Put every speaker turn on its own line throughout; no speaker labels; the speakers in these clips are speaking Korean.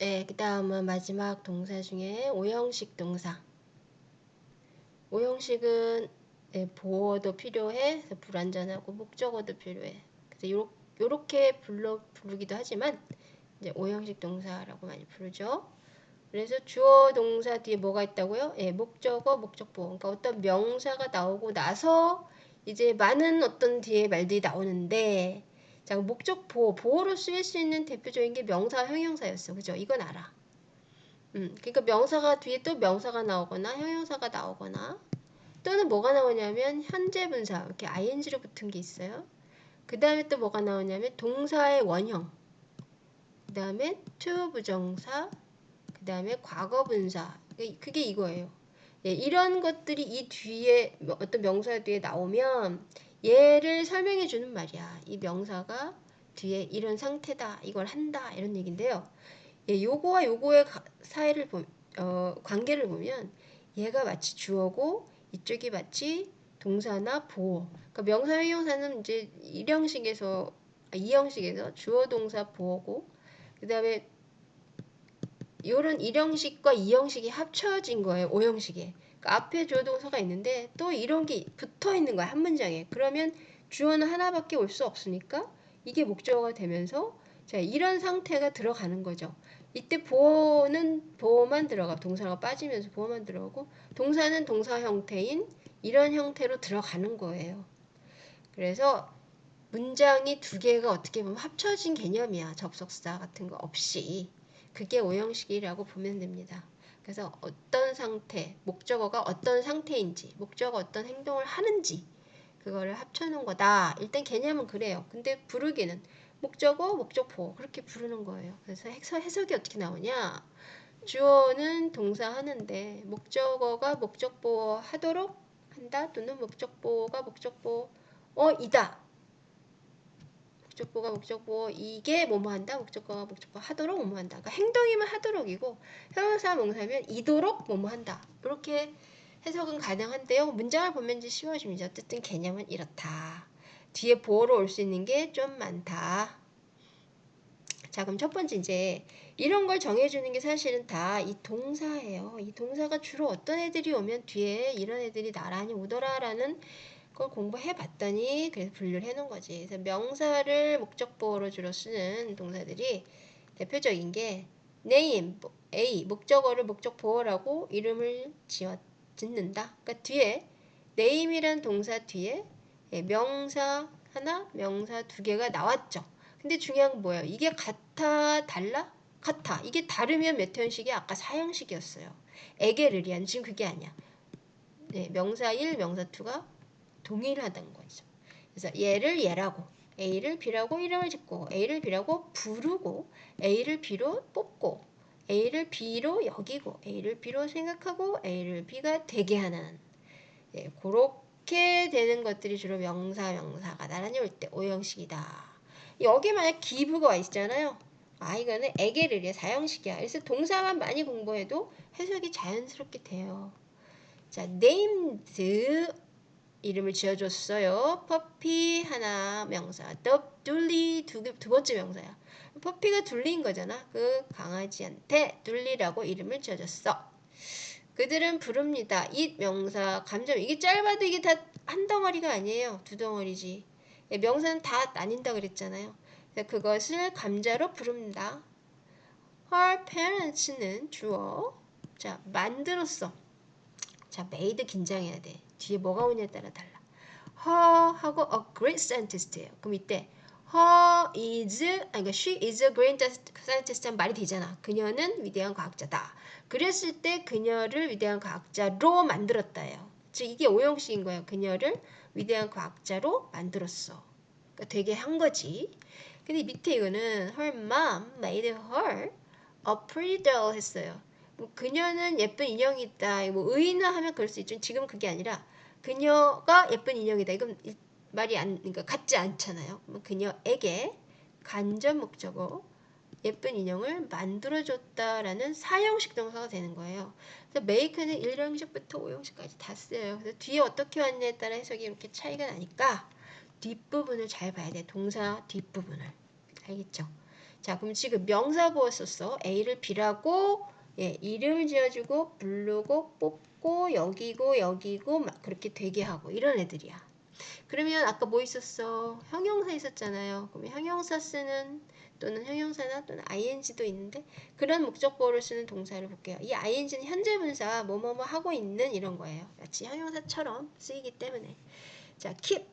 네, 그 다음은 마지막 동사 중에 오형식 동사. 오형식은 네, 보어도 필요해. 불완전하고 목적어도 필요해. 그래서 요렇게 불러, 부르기도 하지만 이제 오형식 동사라고 많이 부르죠. 그래서 주어 동사 뒤에 뭐가 있다고요? 예, 목적어, 목적보. 그러니까 어떤 명사가 나오고 나서 이제 많은 어떤 뒤에 말들이 나오는데 자, 목적 보호, 보호로 쓰일 수 있는 대표적인 게 명사, 형용사였어. 그죠? 이건 알아. 음, 그러니까 명사가 뒤에 또 명사가 나오거나 형용사가 나오거나 또는 뭐가 나오냐면 현재 분사 이렇게 ing로 붙은 게 있어요. 그 다음에 또 뭐가 나오냐면 동사의 원형 그 다음에 to 부정사 그 다음에 과거 분사 그게 이거예요. 예, 이런 것들이 이 뒤에 어떤 명사 뒤에 나오면 얘를 설명해 주는 말이야. 이 명사가 뒤에 이런 상태다, 이걸 한다 이런 얘기인데요. 예, 요거와 요거의 사이를 보, 어, 관계를 보면 얘가 마치 주어고 이쪽이 마치 동사나 보어. 그러니까 명사 형용사는 이제 일형식에서 아, 이형식에서 주어 동사 보어고 그다음에 이런 일형식과 이형식이 합쳐진 거예요. 오형식에. 앞에 주어 동사가 있는데 또 이런 게 붙어 있는 거야. 한 문장에. 그러면 주어는 하나밖에 올 수 없으니까 이게 목적어가 되면서 자, 이런 상태가 들어가는 거죠. 이때 보어는 보어만 들어가 동사가 빠지면서 보어만 들어가고 동사는 동사 형태인 이런 형태로 들어가는 거예요. 그래서 문장이 두 개가 어떻게 보면 합쳐진 개념이야. 접속사 같은 거 없이. 그게 오형식이라고 보면 됩니다. 그래서 어떤 상태, 목적어가 어떤 상태인지, 목적어 어떤 행동을 하는지 그거를 합쳐놓은 거다. 일단 개념은 그래요. 근데 부르기는 목적어, 목적보 그렇게 부르는 거예요. 그래서 해석 이 어떻게 나오냐? 주어는 동사 하는데 목적어가 목적보 하도록 한다 또는 목적보가 목적보 어 이다 목적보가 목적보 이게 뭐뭐 한다? 목적어가 목적보 하도록 뭐뭐 한다. 그러니까 행동이면 하도록이고 형용사 명사면 이도록 뭐뭐 한다. 이렇게 해석은 가능한데요. 문장을 보면 이제 쉬워집니다 어쨌든 개념은 이렇다. 뒤에 보어로 올 수 있는 게 좀 많다. 자 그럼 첫 번째 이제 이런 걸 정해주는 게 사실은 다 이 동사예요. 이 동사가 주로 어떤 애들이 오면 뒤에 이런 애들이 나란히 오더라 라는 걸 공부해 봤더니 그래서 분류를 해 놓은 거지. 그래서 명사를 목적보호로 주로 쓰는 동사들이 대표적인 게 name, A, 목적어를 목적보호라고 이름을 지어 짓는다. 그러니까 뒤에 name이란 동사 뒤에 예, 명사 하나, 명사 두 개가 나왔죠. 근데 중요한 건 뭐예요? 이게 같아, 달라? 같아. 이게 다르면 메테온식이 아까 사형식이었어요. 에게르리안 지금 그게 아니야. 네, 명사 1, 명사 2가 동일하다는 거죠. 그래서 얘를 얘라고 A를 B라고 이름을 짓고 A를 B라고 부르고 A를 B로 뽑고 A를 B로 여기고 A를 B로 생각하고 A를 B가 되게 하는 예, 그렇게 되는 것들이 주로 명사 명사가 나란히 올 때 오형식이다. 여기 만약 기부가 와 있잖아요. 아 이거는 에게르리의 사형식이야. 그래서 동사만 많이 공부해도 해석이 자연스럽게 돼요. 자, named 이름을 지어줬어요. 퍼피 하나 명사, 더 둘리 두, 두 번째 명사야. 퍼피가 둘리인 거잖아. 그 강아지한테 둘리라고 이름을 지어줬어. 그들은 부릅니다. 이 명사, 감정 이게 짧아도 이게 다 한 덩어리가 아니에요. 두 덩어리지. 예, 명사는 다 나뉜다 그랬잖아요. 그것을 감자로 부릅니다. Her parents는 주어. 자, 만들었어. 자, made 긴장해야 돼. 뒤에 뭐가 오냐에 따라 달라. Her 하고 a great scientist예요. 그럼 이때 her is, 아니, 그러니까 she is a great scientist 한 말이 되잖아. 그녀는 위대한 과학자다. 그랬을 때 그녀를 위대한 과학자로 만들었다예요. 즉 이게 오형식인 거예요. 그녀를 위대한 과학자로 만들었어. 그러니까 되게 한 거지. 근데 밑에 이거는 her mom made her a pretty doll 했어요. 뭐 그녀는 예쁜 인형이다. 뭐 의인화 하면 그럴 수 있죠. 지금 그게 아니라 그녀가 예쁜 인형이다. 이건 말이 안 그러니까 같지 않잖아요. 뭐 그녀에게 간접 목적어 예쁜 인형을 만들어줬다라는 사형식 동사가 되는 거예요. 그래서 make는 1형식부터 5형식까지 다 쓰여요. 그래서 뒤에 어떻게 왔냐에 따라 해석이 이렇게 차이가 나니까 뒷부분을 잘 봐야 돼. 동사 뒷부분을. 알겠죠? 자, 그럼 지금 명사 보어 썼어. A를 B라고 예, 이름을 지어주고 부르고 뽑고 여기고 여기고 막 그렇게 되게 하고 이런 애들이야. 그러면 아까 뭐 있었어? 형용사 있었잖아요. 그러면 형용사 쓰는 또는 형용사나 또는 ing도 있는데 그런 목적보호를 쓰는 동사를 볼게요. 이 ing는 현재 분사 뭐뭐뭐 하고 있는 이런 거예요. 마치 형용사처럼 쓰이기 때문에 자 keep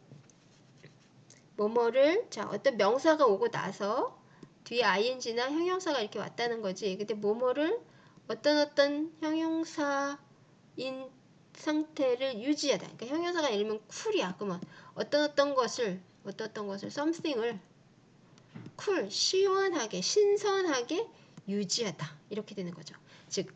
뭐뭐를 자 어떤 명사가 오고 나서 뒤에 ing나 형용사가 이렇게 왔다는 거지. 근데 뭐뭐를 어떤 어떤 형용사인 상태를 유지하다. 그러니까 형용사가 예를 들면 쿨이야. 그러면 어떤 어떤 것을 어떤 어떤 것을 something을 쿨, 시원하게, 신선하게 유지하다. 이렇게 되는 거죠. 즉,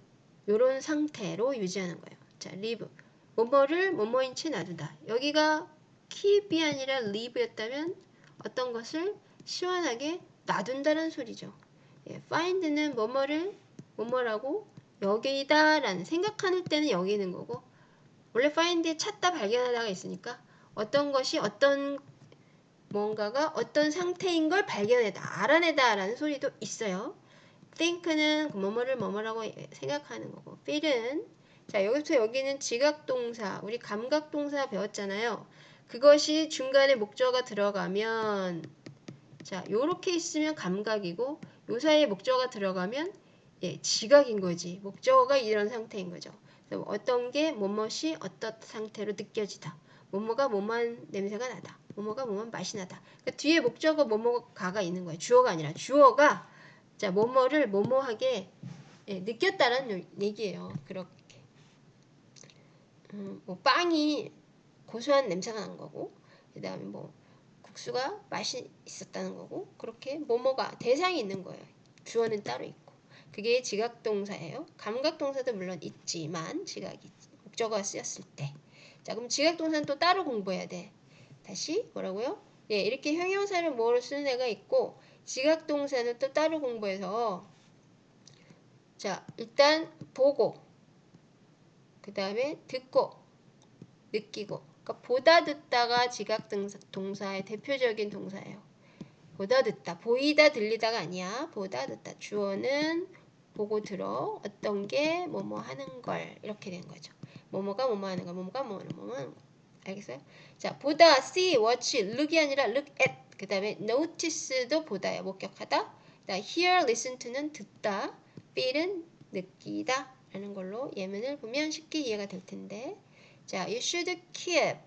요런 상태로 유지하는 거예요. 자, live. 뭐뭐를 뭐뭐인 채 놔두다. 여기가 keep이 아니라 live였다면 어떤 것을 시원하게 놔둔다는 소리죠. 예, find는 뭐뭐를 뭐뭐라고 여기다 라는 생각하는 때는 여기 있는 거고 원래 find에 찾다 발견하다가 있으니까 어떤 것이 어떤 뭔가가 어떤 상태인 걸 발견해다, 알아내다 라는 소리도 있어요. think는 뭐뭐를 뭐뭐라고 생각하는 거고 feel은 자 여기서 여기는 지각동사, 우리 감각동사 배웠잖아요. 그것이 중간에 목적어가 들어가면 자 요렇게 있으면 감각이고 요 사이에 목적어가 들어가면 예, 지각인 거지. 목적어가 이런 상태인 거죠. 어떤 게 뭐뭇이 어떤 상태로 느껴지다. 뭐뭐가 뭐만 냄새가 나다. 뭐뭐가 뭐만 맛이 나다. 그러니까 뒤에 목적어 뭐뭐가가 있는 거예요. 주어가 아니라 주어가 자 뭐뭐를 뭐뭐하게 예, 느꼈다는 얘기예요. 그렇게 음, 뭐 빵이 고소한 냄새가 난 거고 그 다음에 뭐 국수가 맛이 있었다는 거고 그렇게 뭐뭐가 대상이 있는 거예요. 주어는 따로 있고 그게 지각동사예요. 감각동사도 물론 있지만 지각이 목적어가 쓰였을 때. 자 그럼 지각동사는 또 따로 공부해야 돼. 다시 뭐라고요? 예, 이렇게 형용사를 뭐로 쓰는 애가 있고 지각동사는 또 따로 공부해서 자 일단 보고 그 다음에 듣고 느끼고 그러니까 보다 듣다가 지각동사의 대표적인 동사예요. 보다 듣다 보이다 들리다가 아니야 보다 듣다 주어는 보고 들어 어떤 게 뭐뭐 하는 걸 이렇게 된 거죠. 뭐뭐가 뭐뭐 하는 거 뭐뭐가 뭐뭐 하는 거 알겠어요? 자, 보다, see, watch, look이 아니라 look at. 그 다음에 notice도 보다야, 목격하다. 자, hear, listen to는 듣다. feel은 느끼다. 라는 걸로 예문을 보면 쉽게 이해가 될 텐데. 자, you should keep.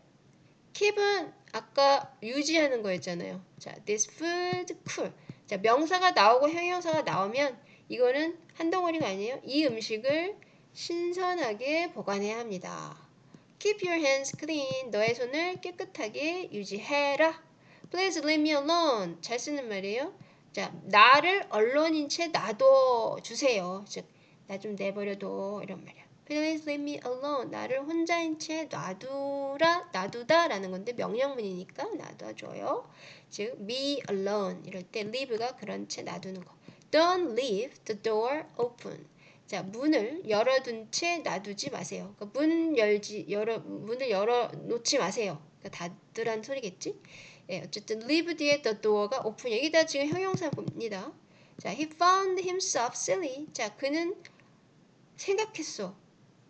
keep은 아까 유지하는 거였잖아요. 자, this food cool. 자, 명사가 나오고 형용사가 나오면 이거는 한 덩어리가 아니에요. 이 음식을 신선하게 보관해야 합니다. Keep your hands clean. 너의 손을 깨끗하게 유지해라. Please leave me alone. 잘 쓰는 말이에요. 자, 나를 언론인 채 놔둬 주세요. 즉, 나 좀 내버려둬. 이런 말이야. Please leave me alone. 나를 혼자인 채 놔두라, 놔두다 라는 건데 명령문이니까 놔둬줘요. 즉, be alone. 이럴 때 leave가 그런 채 놔두는 거. Don't leave the door open. 자, 문을 열어둔 채 놔두지 마세요. 그러니까 문 열지, 열어, 문을 열어 놓지 마세요. 그러니까 닫으란 소리겠지? 예, 어쨌든 leave 뒤에 the door가 open. 여기다 지금 형용사 봅니다. 자, he found himself silly. 자, 그는 생각했어.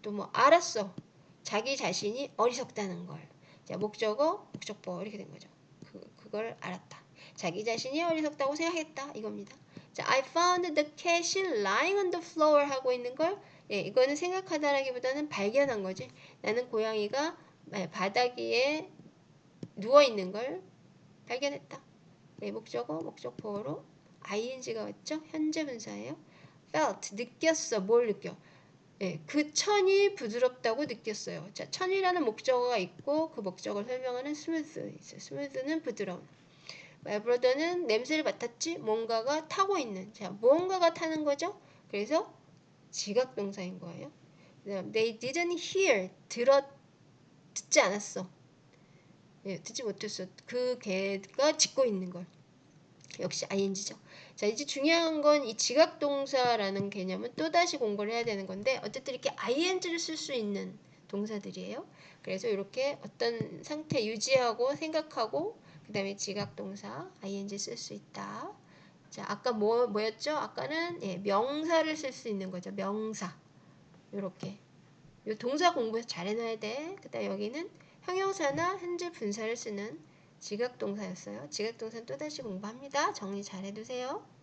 또 뭐 알았어. 자기 자신이 어리석다는 걸. 자, 목적어, 목적보 이렇게 된 거죠. 그, 그걸 알았다. 자기 자신이 어리석다고 생각했다. 이겁니다. 자, I found the cat lying on the floor 하고 있는 걸 예, 이거는 생각하다라기보다는 발견한 거지. 나는 고양이가 바닥 위에 누워 있는 걸 발견했다. 네, 목적어, 목적보어로 ing가 왔죠? 현재 분사예요. felt 느꼈어. 뭘 느껴? 예, 그 천이 부드럽다고 느꼈어요. 자, 천이라는 목적어가 있고 그 목적어를 설명하는 있어요. smooth는 부드러운. 말브로더는 냄새를 맡았지 뭔가가 타고 있는 자 뭔가가 타는 거죠? 그래서 지각 동사인 거예요. they didn't hear 들어 듣지 않았어. 예, 듣지 못했어. 그 개가 짖고 있는 걸. 역시 ing죠. 자 이제 중요한 건 이 지각동사라는 개념은 또다시 공부를 해야 되는 건데 어쨌든 이렇게 ing를 쓸 수 있는 동사들이에요. 그래서 이렇게 어떤 상태 유지하고 생각하고 그 다음에 지각동사 ing 쓸 수 있다. 자, 아까 뭐, 뭐였죠? 아까는 예, 명사를 쓸 수 있는 거죠. 명사. 요렇게. 요 동사 공부해서 잘 해놔야 돼. 그 다음 여기는 형용사나 현재 분사를 쓰는 지각동사였어요. 지각동사는 또다시 공부합니다. 정리 잘 해두세요.